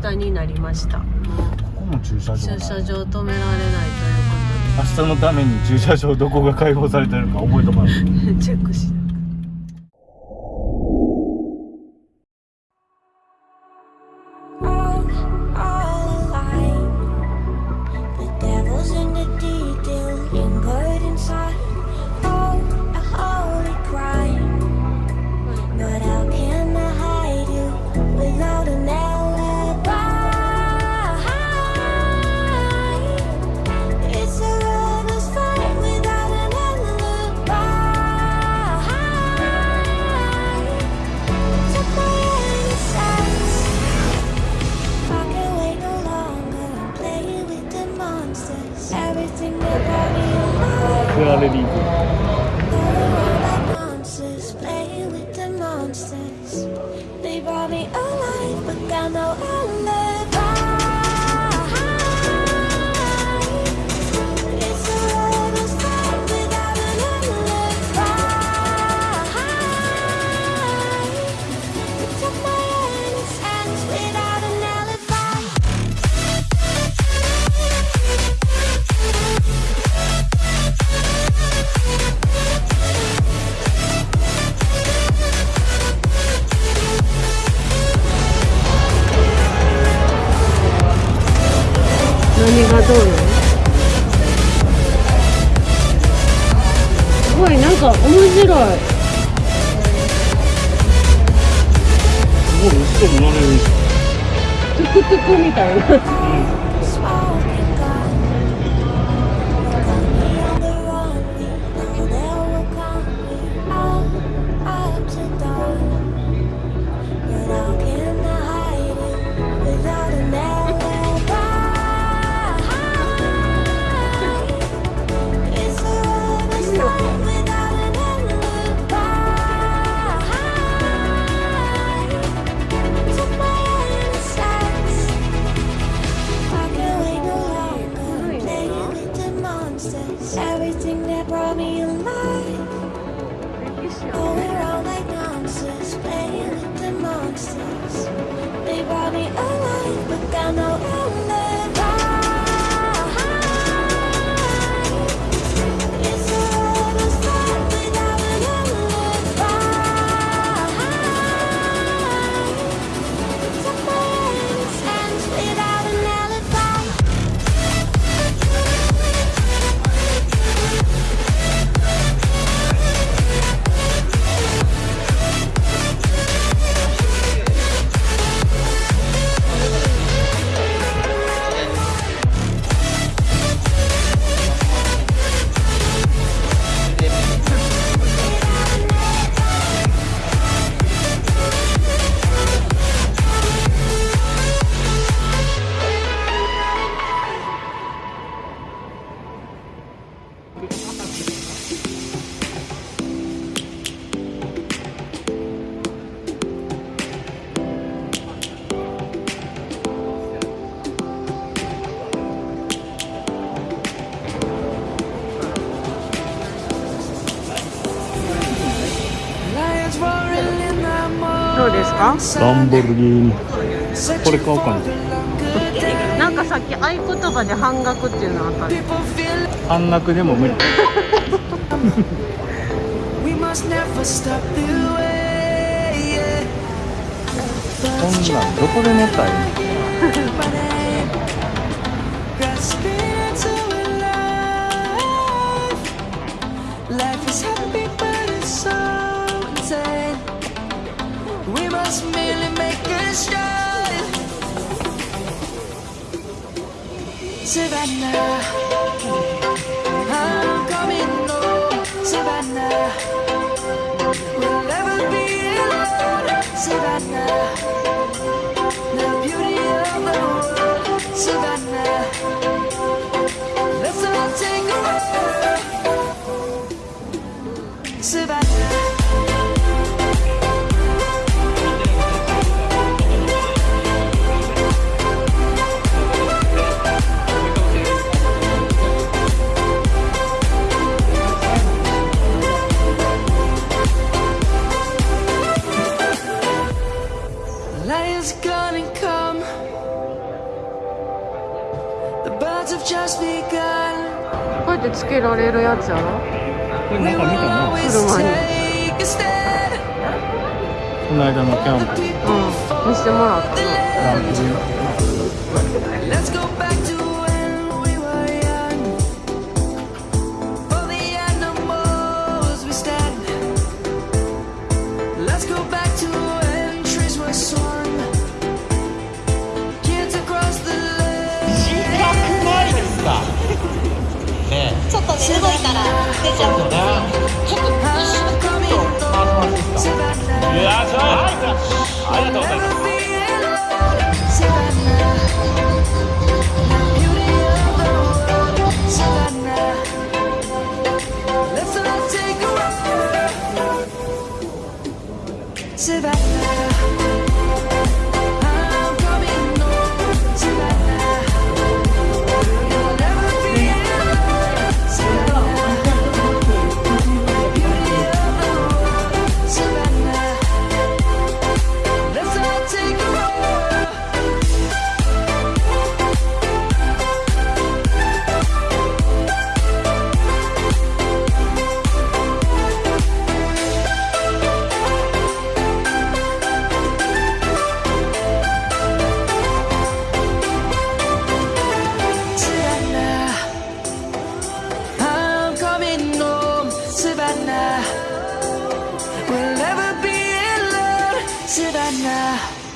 下になりました。ここも駐車場な駐車場止められないということ明日のために駐車場どこが開放されてるか覚えとかないで チェックしな They brought me alive, but got no easy. 白い。すごい後ろも乗れる。トゥクトゥクみたいな。Smoking どうですか？ランボルギーニ。これ買おうかな。なんかさっき合言葉で半額っていうのあった半額でも無理. こんなんどこで寝たいの？Savannah, I'm coming home. We'll never be alone. Savannah. The beauty of the world, Savannah. つけられるやつやろ？これなんか見たな。車に.この間のキャンプ。うん。見してもらったの Let's go back to when すごいから出ちゃうちょっと一瞬ちょっと回してもらっていいですか Savannah. いやーはいありがとうございます知道那。